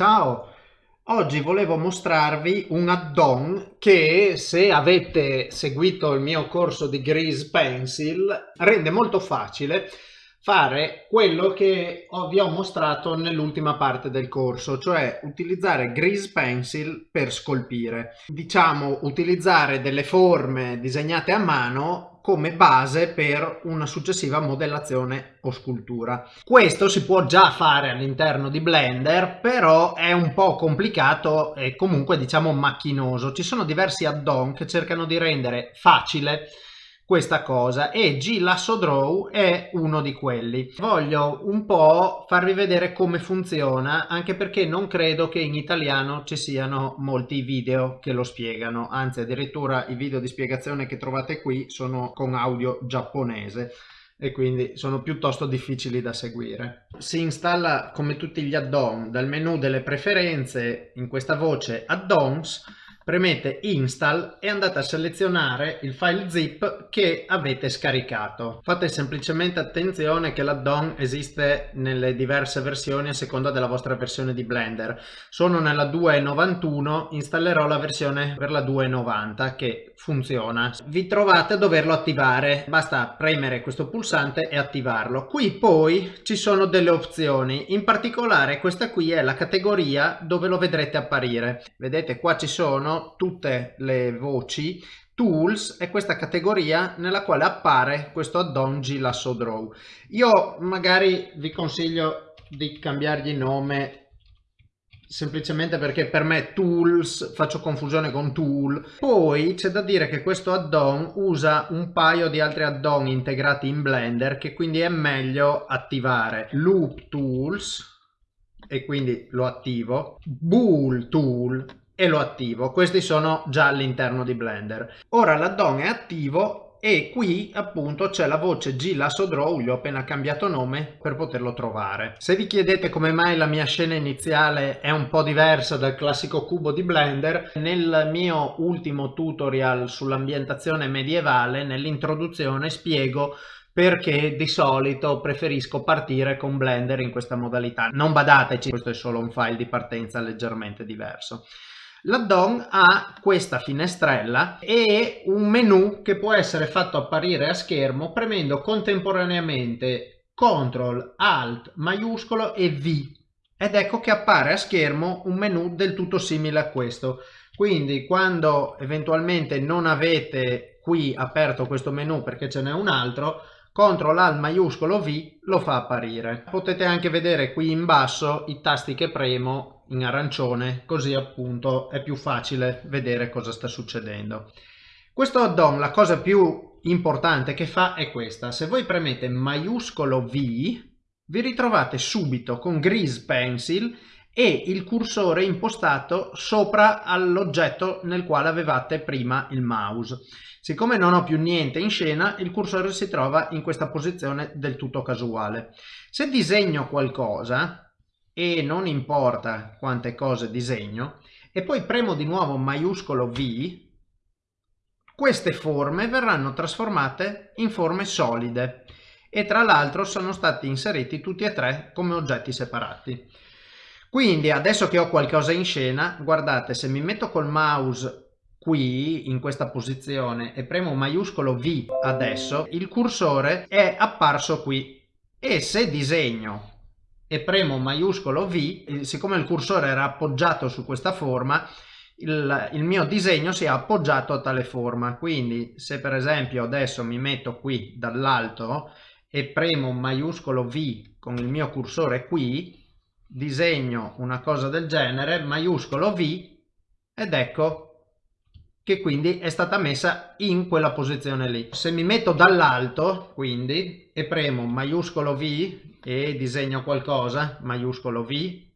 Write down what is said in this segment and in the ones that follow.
Ciao! Oggi volevo mostrarvi un add-on che se avete seguito il mio corso di Grease Pencil rende molto facile fare quello che vi ho mostrato nell'ultima parte del corso, cioè utilizzare Grease Pencil per scolpire. Diciamo utilizzare delle forme disegnate a mano come base per una successiva modellazione o scultura. Questo si può già fare all'interno di Blender, però è un po' complicato e comunque diciamo macchinoso. Ci sono diversi add-on che cercano di rendere facile questa cosa e G Lasso Draw è uno di quelli. Voglio un po' farvi vedere come funziona anche perché non credo che in italiano ci siano molti video che lo spiegano, anzi addirittura i video di spiegazione che trovate qui sono con audio giapponese e quindi sono piuttosto difficili da seguire. Si installa come tutti gli add-on dal menu delle preferenze in questa voce add-ons premete install e andate a selezionare il file zip che avete scaricato. Fate semplicemente attenzione che l'add-on esiste nelle diverse versioni a seconda della vostra versione di Blender. Sono nella 2.91, installerò la versione per la 2.90 che funziona. Vi trovate a doverlo attivare, basta premere questo pulsante e attivarlo. Qui poi ci sono delle opzioni, in particolare questa qui è la categoria dove lo vedrete apparire. Vedete qua ci sono tutte le voci Tools è questa categoria nella quale appare questo add-on Lasso Draw. Io magari vi consiglio di cambiargli nome semplicemente perché per me tools faccio confusione con tool. Poi c'è da dire che questo add-on usa un paio di altri add-on integrati in blender che quindi è meglio attivare. Loop tools e quindi lo attivo. Bool tool e lo attivo. Questi sono già all'interno di Blender. Ora l'addon è attivo e qui appunto c'è la voce G Lasso Draw, gli ho appena cambiato nome per poterlo trovare. Se vi chiedete come mai la mia scena iniziale è un po' diversa dal classico cubo di Blender, nel mio ultimo tutorial sull'ambientazione medievale, nell'introduzione spiego perché di solito preferisco partire con Blender in questa modalità. Non badateci, questo è solo un file di partenza leggermente diverso. L'addon ha questa finestrella e un menu che può essere fatto apparire a schermo premendo contemporaneamente CTRL, ALT, maiuscolo e V ed ecco che appare a schermo un menu del tutto simile a questo. Quindi quando eventualmente non avete qui aperto questo menu perché ce n'è un altro, CTRL ALT maiuscolo V lo fa apparire. Potete anche vedere qui in basso i tasti che premo in arancione così appunto è più facile vedere cosa sta succedendo. Questo add-on la cosa più importante che fa è questa, se voi premete maiuscolo V vi ritrovate subito con Grease Pencil e il cursore impostato sopra all'oggetto nel quale avevate prima il mouse. Siccome non ho più niente in scena, il cursore si trova in questa posizione del tutto casuale. Se disegno qualcosa, e non importa quante cose disegno. E poi premo di nuovo maiuscolo V. Queste forme verranno trasformate in forme solide. E tra l'altro sono stati inseriti tutti e tre come oggetti separati. Quindi adesso che ho qualcosa in scena guardate se mi metto col mouse qui in questa posizione e premo maiuscolo V adesso il cursore è apparso qui. E se disegno e premo maiuscolo V, siccome il cursore era appoggiato su questa forma, il, il, mio disegno si è appoggiato a tale forma. Quindi se per esempio adesso mi metto qui dall'alto e premo maiuscolo V con il mio cursore qui, disegno una cosa del genere, maiuscolo V, ed ecco che quindi è stata messa in quella posizione lì. Se mi metto dall'alto, quindi, e premo maiuscolo V e disegno qualcosa, maiuscolo V,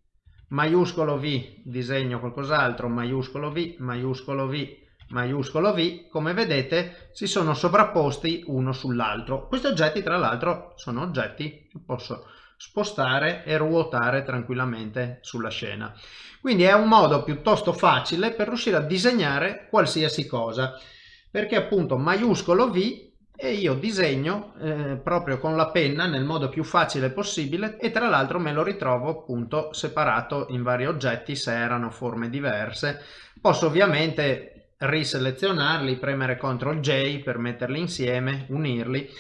maiuscolo V, disegno qualcos'altro, maiuscolo V, maiuscolo V, maiuscolo V, come vedete si sono sovrapposti uno sull'altro. Questi oggetti tra l'altro sono oggetti che posso spostare e ruotare tranquillamente sulla scena. Quindi è un modo piuttosto facile per riuscire a disegnare qualsiasi cosa, perché appunto maiuscolo V e io disegno eh, proprio con la penna nel modo più facile possibile e tra l'altro me lo ritrovo appunto separato in vari oggetti se erano forme diverse. Posso ovviamente riselezionarli, premere CTRL J per metterli insieme, unirli.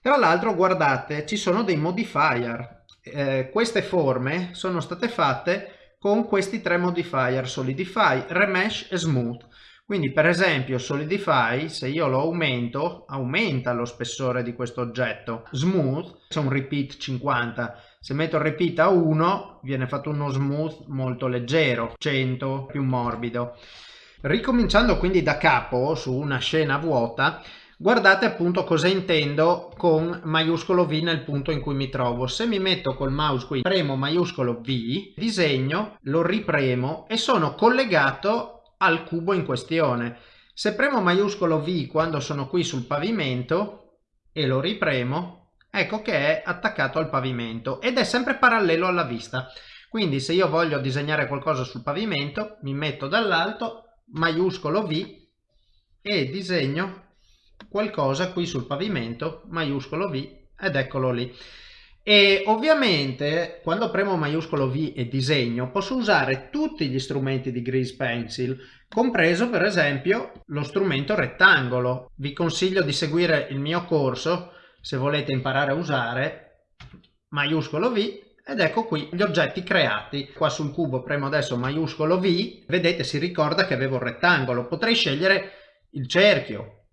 Tra l'altro guardate ci sono dei modifier, eh, queste forme sono state fatte con questi tre modifier Solidify, Remesh e Smooth. Quindi per esempio Solidify, se io lo aumento, aumenta lo spessore di questo oggetto. Smooth, c'è un repeat 50, se metto il repeat a 1 viene fatto uno smooth molto leggero, 100 più morbido. Ricominciando quindi da capo su una scena vuota, guardate appunto cosa intendo con maiuscolo V nel punto in cui mi trovo. Se mi metto col mouse qui, premo maiuscolo V, disegno, lo ripremo e sono collegato al cubo in questione. Se premo maiuscolo V quando sono qui sul pavimento e lo ripremo, ecco che è attaccato al pavimento ed è sempre parallelo alla vista. Quindi se io voglio disegnare qualcosa sul pavimento, mi metto dall'alto, maiuscolo V e disegno qualcosa qui sul pavimento, maiuscolo V ed eccolo lì e ovviamente quando premo maiuscolo V e disegno posso usare tutti gli strumenti di Grease Pencil compreso per esempio lo strumento rettangolo. Vi consiglio di seguire il mio corso se volete imparare a usare maiuscolo V ed ecco qui gli oggetti creati. Qua sul cubo premo adesso maiuscolo V vedete si ricorda che avevo il rettangolo. Potrei scegliere il cerchio.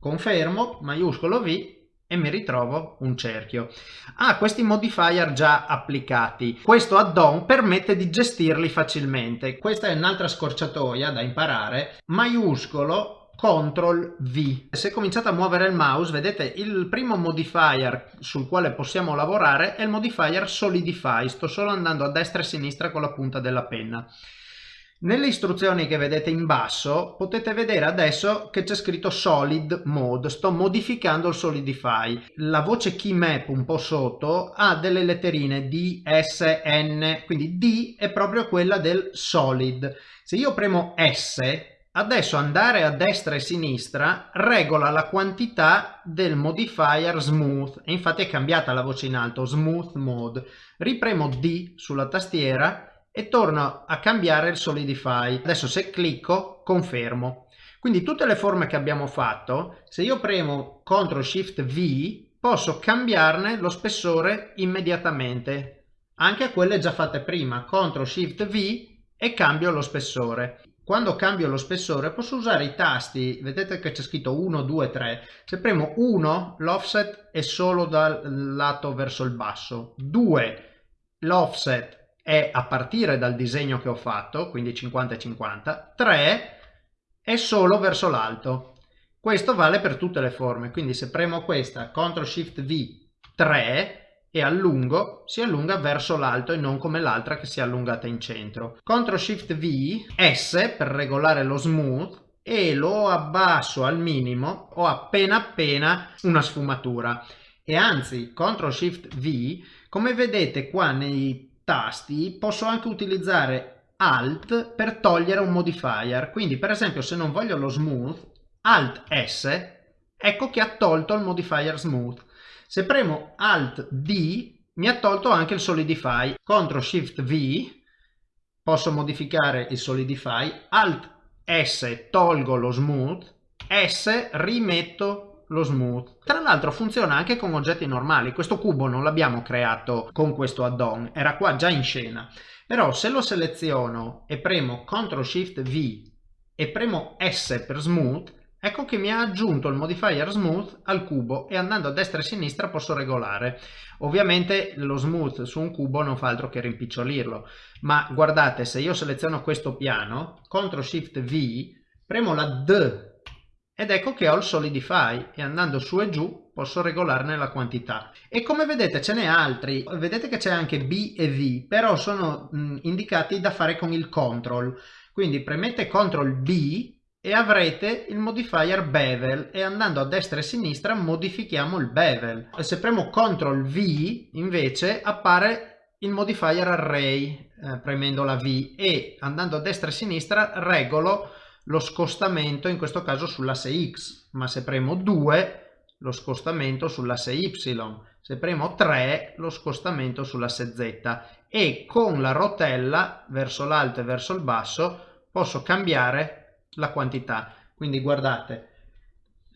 Confermo maiuscolo V e mi ritrovo un cerchio. Ha ah, questi modifier già applicati. Questo add-on permette di gestirli facilmente. Questa è un'altra scorciatoia da imparare. Maiuscolo CTRL V. Se cominciate a muovere il mouse, vedete il primo modifier sul quale possiamo lavorare è il modifier Solidify. Sto solo andando a destra e a sinistra con la punta della penna. Nelle istruzioni che vedete in basso potete vedere adesso che c'è scritto solid mode, sto modificando il solidify. La voce key map un po' sotto ha delle letterine D, S, N, quindi D è proprio quella del solid. Se io premo S, adesso andare a destra e sinistra regola la quantità del modifier smooth infatti è cambiata la voce in alto, smooth mode. Ripremo D sulla tastiera e torno a cambiare il solidify. Adesso se clicco confermo. Quindi tutte le forme che abbiamo fatto, se io premo CTRL SHIFT V, posso cambiarne lo spessore immediatamente. Anche quelle già fatte prima, CTRL SHIFT V e cambio lo spessore. Quando cambio lo spessore posso usare i tasti, vedete che c'è scritto 1, 2, 3. Se premo 1 l'offset è solo dal lato verso il basso, 2 l'offset è a partire dal disegno che ho fatto, quindi 50 e 50, 3 è solo verso l'alto. Questo vale per tutte le forme, quindi se premo questa, CTRL SHIFT V 3 e allungo, si allunga verso l'alto e non come l'altra che si è allungata in centro. CTRL SHIFT V S per regolare lo smooth e lo abbasso al minimo, ho appena appena una sfumatura. E anzi, CTRL SHIFT V, come vedete qua nei tasti posso anche utilizzare Alt per togliere un modifier. Quindi per esempio se non voglio lo smooth, Alt S, ecco che ha tolto il modifier smooth. Se premo Alt D mi ha tolto anche il solidify. CTRL SHIFT V posso modificare il solidify. Alt S tolgo lo smooth. S rimetto lo smooth. Tra l'altro funziona anche con oggetti normali, questo cubo non l'abbiamo creato con questo add-on, era qua già in scena. Però se lo seleziono e premo CTRL SHIFT V e premo S per smooth, ecco che mi ha aggiunto il modifier smooth al cubo e andando a destra e a sinistra posso regolare. Ovviamente lo smooth su un cubo non fa altro che rimpicciolirlo, ma guardate se io seleziono questo piano, CTRL SHIFT V, premo la D ed ecco che ho il solidify e andando su e giù posso regolarne la quantità. E come vedete ce n'è altri vedete che c'è anche B e V però sono mh, indicati da fare con il control. Quindi premete CTRL B e avrete il modifier bevel e andando a destra e a sinistra modifichiamo il bevel. E se premo CTRL V invece appare il modifier array eh, premendo la V e andando a destra e a sinistra regolo lo scostamento in questo caso sull'asse X, ma se premo 2 lo scostamento sull'asse Y, se premo 3 lo scostamento sull'asse Z e con la rotella verso l'alto e verso il basso posso cambiare la quantità. Quindi guardate,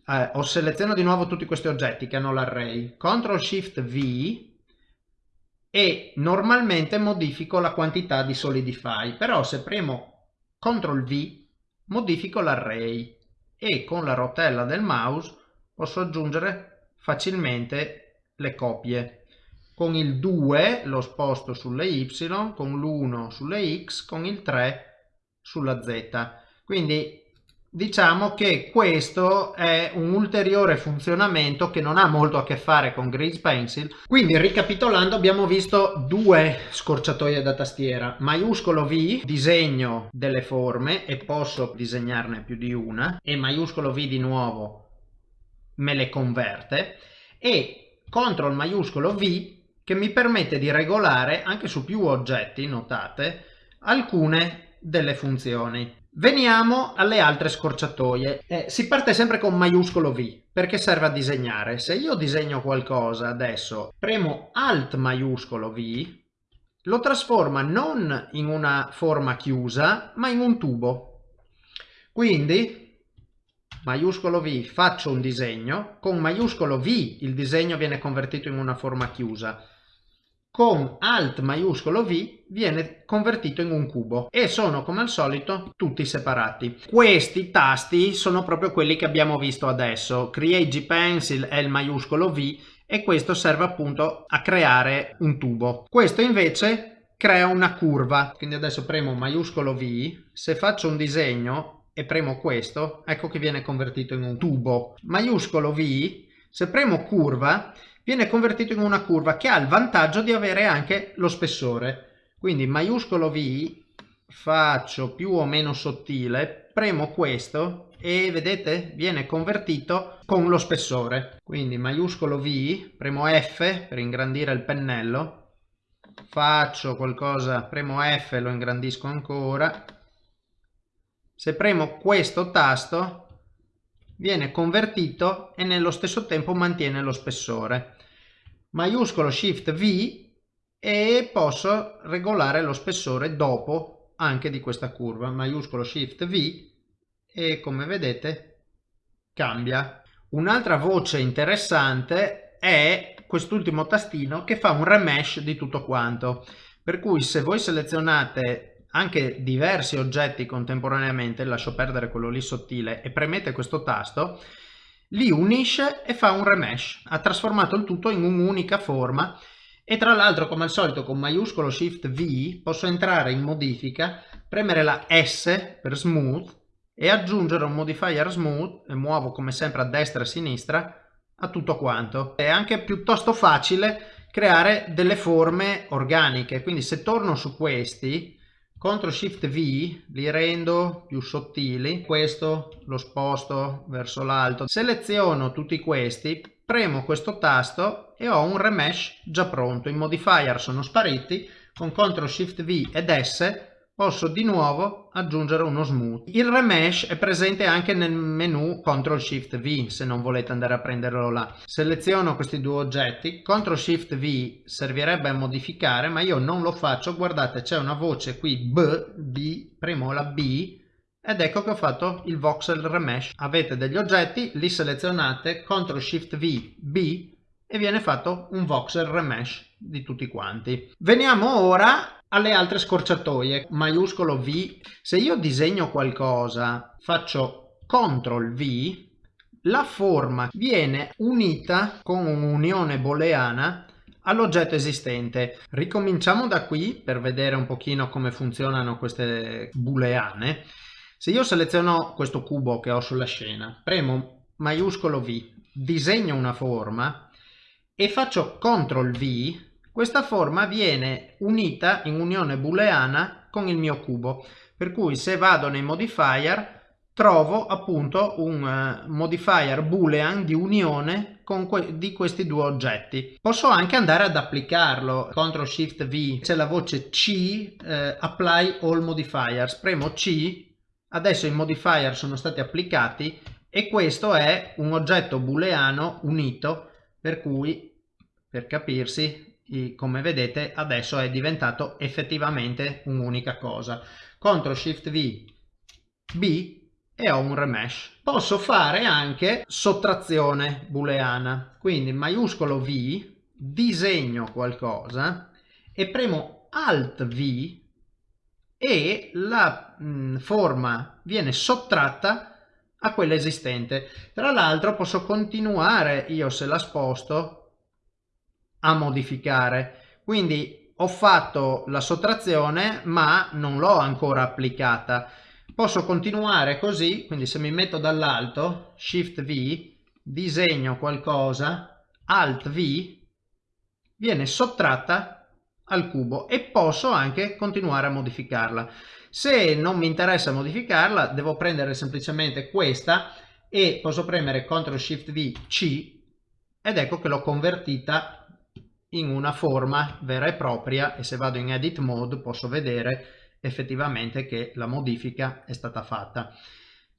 eh, ho selezionato di nuovo tutti questi oggetti che hanno l'array, CTRL SHIFT V e normalmente modifico la quantità di solidify, però se premo CTRL V modifico l'array e con la rotella del mouse posso aggiungere facilmente le copie. Con il 2 lo sposto sulle Y, con l'1 sulle X, con il 3 sulla Z. Quindi diciamo che questo è un ulteriore funzionamento che non ha molto a che fare con Grease Pencil. Quindi ricapitolando abbiamo visto due scorciatoie da tastiera. Maiuscolo V disegno delle forme e posso disegnarne più di una e maiuscolo V di nuovo me le converte e CTRL maiuscolo V che mi permette di regolare anche su più oggetti notate alcune delle funzioni Veniamo alle altre scorciatoie. Eh, si parte sempre con maiuscolo V perché serve a disegnare. Se io disegno qualcosa adesso, premo Alt maiuscolo V, lo trasforma non in una forma chiusa ma in un tubo. Quindi maiuscolo V faccio un disegno, con maiuscolo V il disegno viene convertito in una forma chiusa con Alt maiuscolo V viene convertito in un cubo e sono come al solito tutti separati. Questi tasti sono proprio quelli che abbiamo visto adesso. Create G Pencil è il maiuscolo V e questo serve appunto a creare un tubo. Questo invece crea una curva. Quindi adesso premo maiuscolo V, se faccio un disegno e premo questo, ecco che viene convertito in un tubo. Maiuscolo V, se premo curva viene convertito in una curva che ha il vantaggio di avere anche lo spessore. Quindi maiuscolo V faccio più o meno sottile, premo questo e vedete viene convertito con lo spessore. Quindi maiuscolo V, premo F per ingrandire il pennello, faccio qualcosa, premo F e lo ingrandisco ancora. Se premo questo tasto viene convertito e nello stesso tempo mantiene lo spessore maiuscolo shift V e posso regolare lo spessore dopo anche di questa curva. Maiuscolo shift V e come vedete cambia. Un'altra voce interessante è quest'ultimo tastino che fa un remesh di tutto quanto. Per cui se voi selezionate anche diversi oggetti contemporaneamente lascio perdere quello lì sottile e premete questo tasto li unisce e fa un remesh. Ha trasformato il tutto in un'unica forma e tra l'altro come al solito con maiuscolo shift V posso entrare in modifica, premere la S per smooth e aggiungere un modifier smooth e muovo come sempre a destra e a sinistra a tutto quanto. È anche piuttosto facile creare delle forme organiche, quindi se torno su questi CTRL SHIFT V li rendo più sottili, questo lo sposto verso l'alto, seleziono tutti questi, premo questo tasto e ho un remesh già pronto, i modifier sono spariti, con CTRL SHIFT V ed S posso di nuovo aggiungere uno smooth. Il remesh è presente anche nel menu CTRL SHIFT V se non volete andare a prenderlo là. Seleziono questi due oggetti, CTRL SHIFT V servirebbe a modificare ma io non lo faccio, guardate c'è una voce qui B, B, premo la B ed ecco che ho fatto il voxel remesh. Avete degli oggetti, li selezionate, CTRL SHIFT V, B e viene fatto un voxel remesh di tutti quanti. Veniamo ora alle altre scorciatoie, maiuscolo V, se io disegno qualcosa, faccio CTRL V, la forma viene unita con un'unione booleana all'oggetto esistente. Ricominciamo da qui per vedere un pochino come funzionano queste booleane. Se io seleziono questo cubo che ho sulla scena, premo maiuscolo V, disegno una forma e faccio CTRL V, questa forma viene unita in unione booleana con il mio cubo, per cui se vado nei modifier trovo appunto un uh, modifier boolean di unione que di questi due oggetti. Posso anche andare ad applicarlo, CTRL SHIFT V, c'è la voce C, eh, Apply All Modifiers, premo C, adesso i modifier sono stati applicati e questo è un oggetto booleano unito per cui per capirsi come vedete adesso è diventato effettivamente un'unica cosa. CTRL SHIFT V B e ho un remesh. Posso fare anche sottrazione booleana. Quindi maiuscolo V disegno qualcosa e premo alt V e la mh, forma viene sottratta a quella esistente. Tra l'altro posso continuare io se la sposto a modificare. Quindi ho fatto la sottrazione ma non l'ho ancora applicata. Posso continuare così, quindi se mi metto dall'alto, Shift V, disegno qualcosa, Alt V, viene sottratta al cubo e posso anche continuare a modificarla. Se non mi interessa modificarla, devo prendere semplicemente questa e posso premere CTRL SHIFT V C ed ecco che l'ho convertita in una forma vera e propria e se vado in Edit Mode posso vedere effettivamente che la modifica è stata fatta.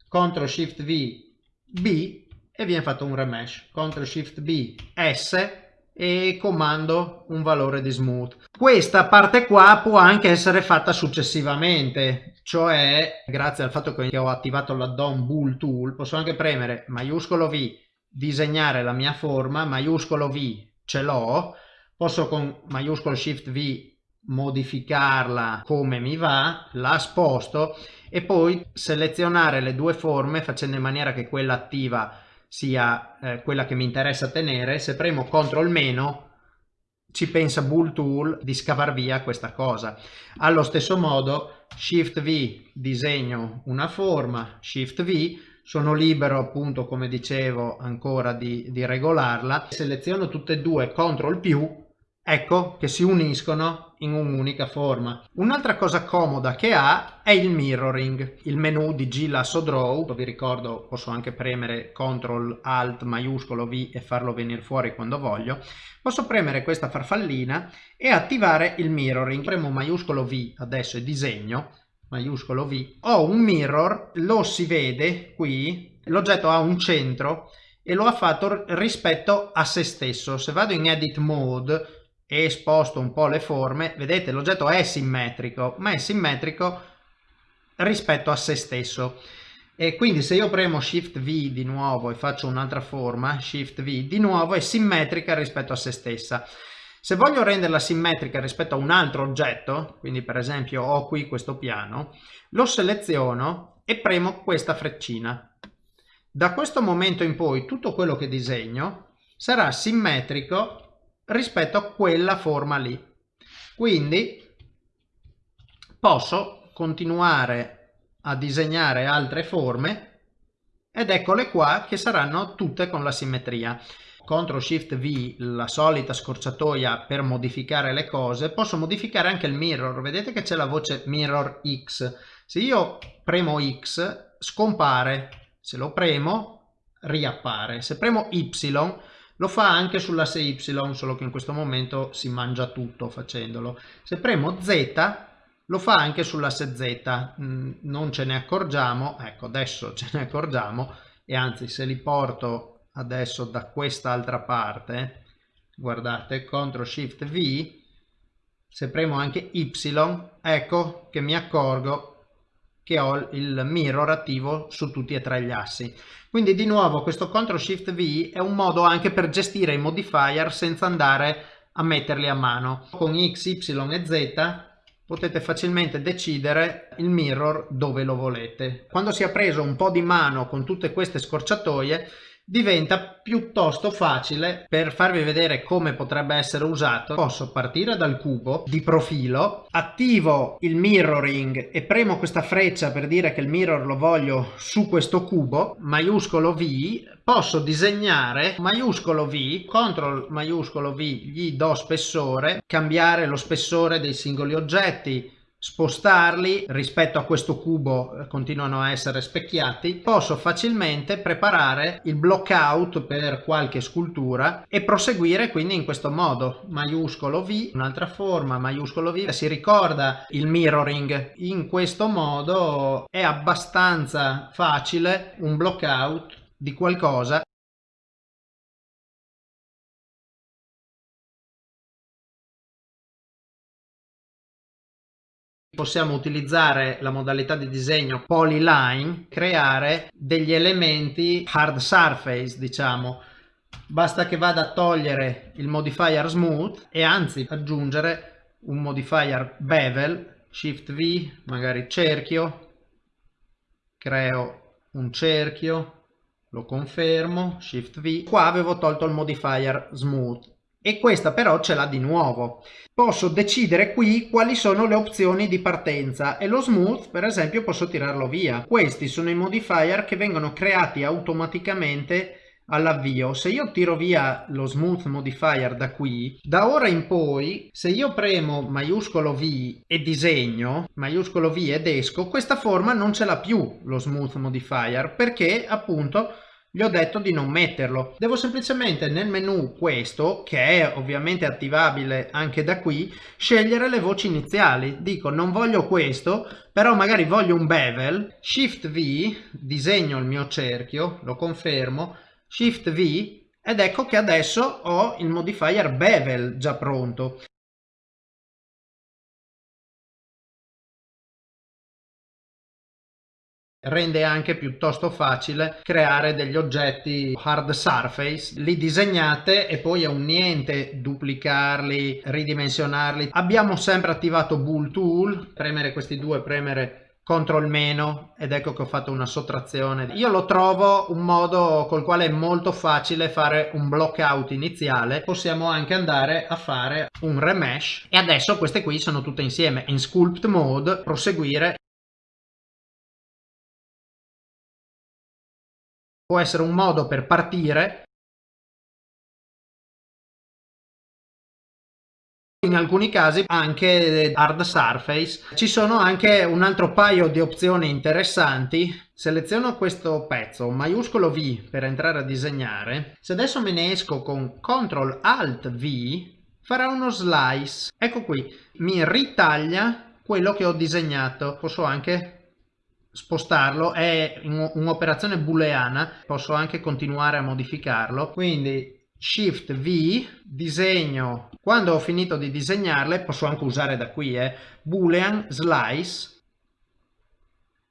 CTRL SHIFT V B e viene fatto un remesh. CTRL SHIFT B S e comando un valore di smooth. Questa parte qua può anche essere fatta successivamente, cioè grazie al fatto che ho attivato l'addon Bool Tool posso anche premere maiuscolo V, disegnare la mia forma, maiuscolo V ce l'ho, posso con maiuscolo Shift V modificarla come mi va, la sposto e poi selezionare le due forme facendo in maniera che quella attiva sia eh, quella che mi interessa tenere, se premo CTRL meno ci pensa Bull Tool di scavar via questa cosa. Allo stesso modo Shift V disegno una forma, Shift V sono libero appunto come dicevo ancora di, di regolarla, seleziono tutte e due CTRL più ecco che si uniscono in un'unica forma. Un'altra cosa comoda che ha è il mirroring, il menu di G Lasso Draw, vi ricordo posso anche premere CTRL ALT maiuscolo V e farlo venire fuori quando voglio, posso premere questa farfallina e attivare il mirroring, premo maiuscolo V adesso e disegno, maiuscolo V, ho un mirror, lo si vede qui, l'oggetto ha un centro e lo ha fatto rispetto a se stesso. Se vado in Edit Mode e sposto un po' le forme, vedete l'oggetto è simmetrico, ma è simmetrico rispetto a se stesso. E quindi se io premo Shift V di nuovo e faccio un'altra forma, Shift V di nuovo è simmetrica rispetto a se stessa. Se voglio renderla simmetrica rispetto a un altro oggetto, quindi per esempio ho qui questo piano, lo seleziono e premo questa freccina. Da questo momento in poi tutto quello che disegno sarà simmetrico rispetto a quella forma lì. Quindi posso continuare a disegnare altre forme ed eccole qua che saranno tutte con la simmetria. CTRL SHIFT V, la solita scorciatoia per modificare le cose, posso modificare anche il mirror. Vedete che c'è la voce mirror X. Se io premo X scompare, se lo premo riappare. Se premo Y lo fa anche sull'asse Y, solo che in questo momento si mangia tutto facendolo. Se premo Z, lo fa anche sull'asse Z, mm, non ce ne accorgiamo, ecco adesso ce ne accorgiamo, e anzi se li porto adesso da quest'altra parte, guardate, CTRL SHIFT V, se premo anche Y, ecco che mi accorgo che ho il mirror attivo su tutti e tre gli assi. Quindi di nuovo questo CTRL SHIFT V è un modo anche per gestire i modifier senza andare a metterli a mano. Con X, Y e Z potete facilmente decidere il mirror dove lo volete. Quando si è preso un po' di mano con tutte queste scorciatoie diventa piuttosto facile. Per farvi vedere come potrebbe essere usato posso partire dal cubo di profilo attivo il mirroring e premo questa freccia per dire che il mirror lo voglio su questo cubo maiuscolo V posso disegnare maiuscolo V CTRL maiuscolo V gli do spessore cambiare lo spessore dei singoli oggetti spostarli rispetto a questo cubo eh, continuano a essere specchiati posso facilmente preparare il blockout per qualche scultura e proseguire quindi in questo modo. Maiuscolo V un'altra forma maiuscolo V si ricorda il mirroring. In questo modo è abbastanza facile un blockout di qualcosa possiamo utilizzare la modalità di disegno polyline creare degli elementi hard surface diciamo. Basta che vada a togliere il modifier smooth e anzi aggiungere un modifier bevel shift v magari cerchio. Creo un cerchio lo confermo shift v. Qua avevo tolto il modifier smooth e questa però ce l'ha di nuovo. Posso decidere qui quali sono le opzioni di partenza e lo smooth per esempio posso tirarlo via. Questi sono i modifier che vengono creati automaticamente all'avvio. Se io tiro via lo smooth modifier da qui, da ora in poi, se io premo maiuscolo V e disegno, maiuscolo V ed esco, questa forma non ce l'ha più lo smooth modifier perché appunto gli ho detto di non metterlo. Devo semplicemente nel menu questo, che è ovviamente attivabile anche da qui, scegliere le voci iniziali. Dico non voglio questo, però magari voglio un bevel, Shift V, disegno il mio cerchio, lo confermo, Shift V ed ecco che adesso ho il modifier bevel già pronto. Rende anche piuttosto facile creare degli oggetti hard surface. Li disegnate e poi è un niente duplicarli ridimensionarli. Abbiamo sempre attivato bool tool premere questi due premere control meno ed ecco che ho fatto una sottrazione. Io lo trovo un modo col quale è molto facile fare un block out iniziale. Possiamo anche andare a fare un remesh. E adesso queste qui sono tutte insieme. In sculpt mode proseguire può essere un modo per partire in alcuni casi anche hard surface. Ci sono anche un altro paio di opzioni interessanti. Seleziono questo pezzo maiuscolo V per entrare a disegnare. Se adesso me ne esco con CTRL ALT V farà uno slice. Ecco qui mi ritaglia quello che ho disegnato. Posso anche spostarlo è un'operazione booleana posso anche continuare a modificarlo. Quindi shift v disegno quando ho finito di disegnarle posso anche usare da qui eh, boolean slice.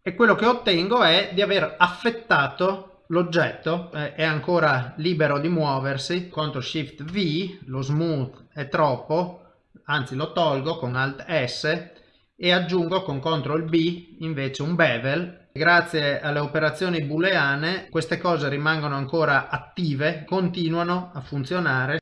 E quello che ottengo è di aver affettato l'oggetto eh, è ancora libero di muoversi contro shift v lo smooth è troppo anzi lo tolgo con alt s e aggiungo con CTRL B invece un bevel. Grazie alle operazioni booleane queste cose rimangono ancora attive, continuano a funzionare.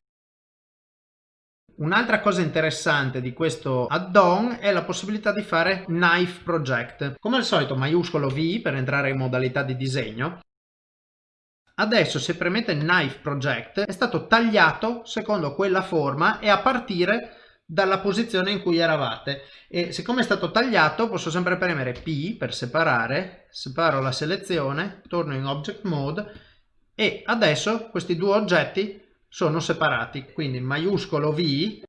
Un'altra cosa interessante di questo add-on è la possibilità di fare Knife Project. Come al solito maiuscolo V per entrare in modalità di disegno. Adesso se premete Knife Project è stato tagliato secondo quella forma e a partire dalla posizione in cui eravate. E siccome è stato tagliato posso sempre premere P per separare, separo la selezione, torno in Object Mode e adesso questi due oggetti sono separati, quindi maiuscolo V,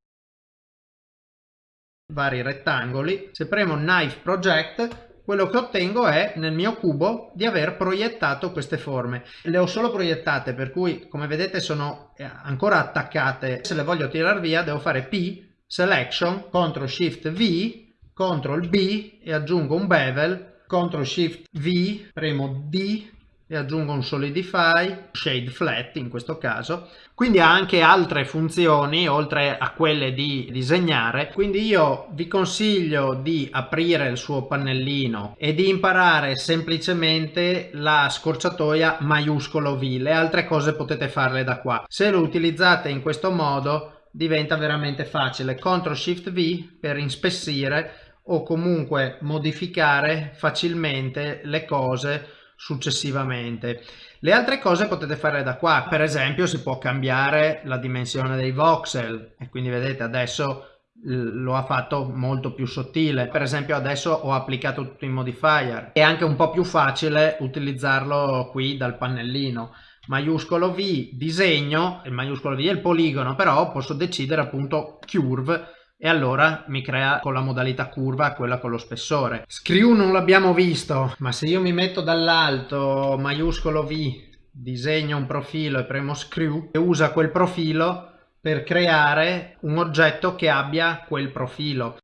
vari rettangoli, se premo Knife Project quello che ottengo è nel mio cubo di aver proiettato queste forme. Le ho solo proiettate per cui come vedete sono eh, ancora attaccate, se le voglio tirare via devo fare P selection, CTRL SHIFT V, CTRL B e aggiungo un bevel, CTRL SHIFT V, premo D e aggiungo un solidify, shade flat in questo caso, quindi ha anche altre funzioni oltre a quelle di disegnare, quindi io vi consiglio di aprire il suo pannellino e di imparare semplicemente la scorciatoia maiuscolo V, le altre cose potete farle da qua. Se lo utilizzate in questo modo diventa veramente facile. CTRL SHIFT V per inspessire o comunque modificare facilmente le cose successivamente. Le altre cose potete fare da qua, per esempio si può cambiare la dimensione dei voxel. E quindi vedete adesso lo ha fatto molto più sottile. Per esempio adesso ho applicato tutti i modifier. È anche un po' più facile utilizzarlo qui dal pannellino maiuscolo V disegno, il maiuscolo V è il poligono, però posso decidere appunto curve e allora mi crea con la modalità curva quella con lo spessore. Screw non l'abbiamo visto, ma se io mi metto dall'alto maiuscolo V disegno un profilo e premo screw e usa quel profilo per creare un oggetto che abbia quel profilo.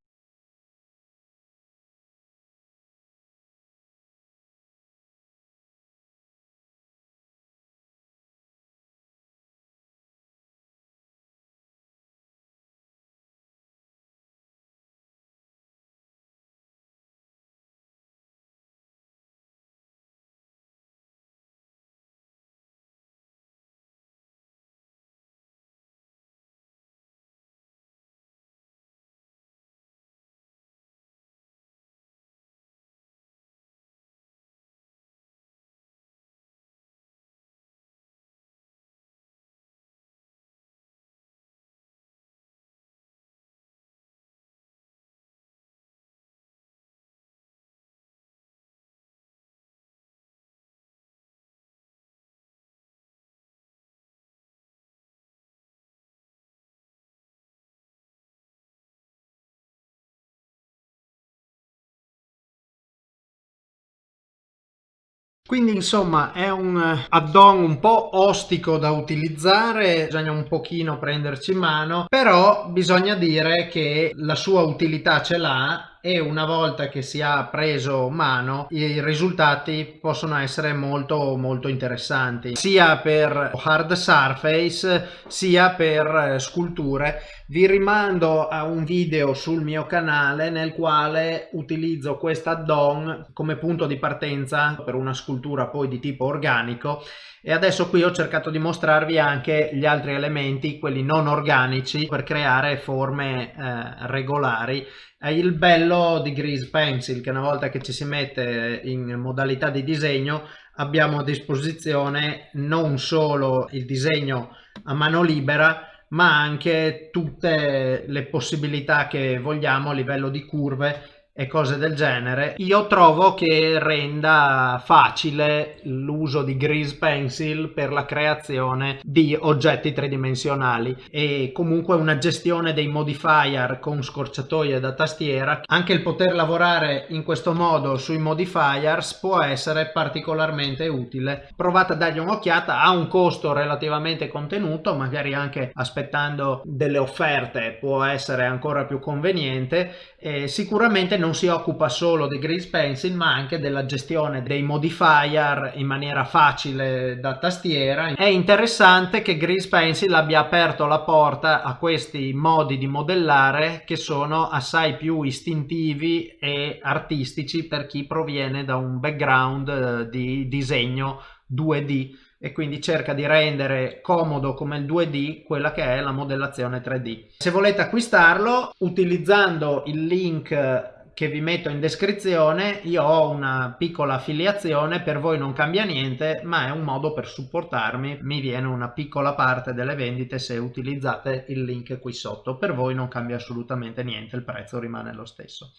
Quindi insomma è un add-on un po' ostico da utilizzare, bisogna un pochino prenderci in mano, però bisogna dire che la sua utilità ce l'ha e una volta che si ha preso mano i risultati possono essere molto molto interessanti sia per hard surface sia per sculture. Vi rimando a un video sul mio canale nel quale utilizzo questa add-on come punto di partenza per una scultura poi di tipo organico. E adesso qui ho cercato di mostrarvi anche gli altri elementi quelli non organici per creare forme eh, regolari è il bello di Grease Pencil che una volta che ci si mette in modalità di disegno abbiamo a disposizione non solo il disegno a mano libera ma anche tutte le possibilità che vogliamo a livello di curve e cose del genere io trovo che renda facile l'uso di grease pencil per la creazione di oggetti tridimensionali e comunque una gestione dei modifier con scorciatoie da tastiera. Anche il poter lavorare in questo modo sui modifiers può essere particolarmente utile. Provate a dargli un'occhiata ha un costo relativamente contenuto magari anche aspettando delle offerte può essere ancora più conveniente e sicuramente non si occupa solo di Grease Pencil ma anche della gestione dei modifier in maniera facile da tastiera. È interessante che Grease Pencil abbia aperto la porta a questi modi di modellare che sono assai più istintivi e artistici per chi proviene da un background eh, di disegno 2D e quindi cerca di rendere comodo come il 2D quella che è la modellazione 3D. Se volete acquistarlo utilizzando il link che vi metto in descrizione io ho una piccola affiliazione per voi non cambia niente ma è un modo per supportarmi. Mi viene una piccola parte delle vendite se utilizzate il link qui sotto. Per voi non cambia assolutamente niente il prezzo rimane lo stesso.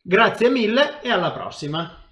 Grazie mille e alla prossima